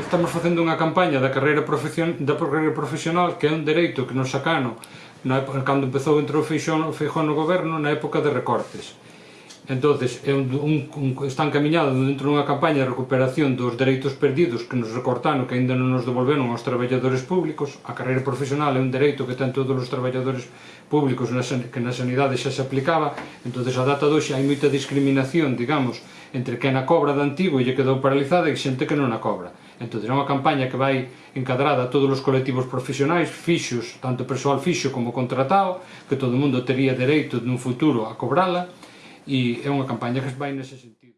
estamos facendo unha campaña da carreira, profesión, da carreira profesional que é un dereito que nos sacano na época, cando empezou entrou Feixón, Feijón no goberno na época de recortes. Entonces é un, un, un, están camiñados dentro dunha campaña de recuperación dos dereitos perdidos que nos recortaron que aínda non nos devolveron aos traballadores públicos. A carreira profesional é un dereito que ten todos os traballadores públicos na, que na sanidade xa se aplicaba. Entonces a data doxe hai moita discriminación digamos entre quen a cobra de antigo e lle quedou paralizada e xente que non a cobra. Entón, é unha campaña que vai encadrada a todos os colectivos profesionais, fixos, tanto persoal fixo como contratado, que todo mundo tería dereito nun futuro a cobrala, e é unha campaña que vai nese sentido.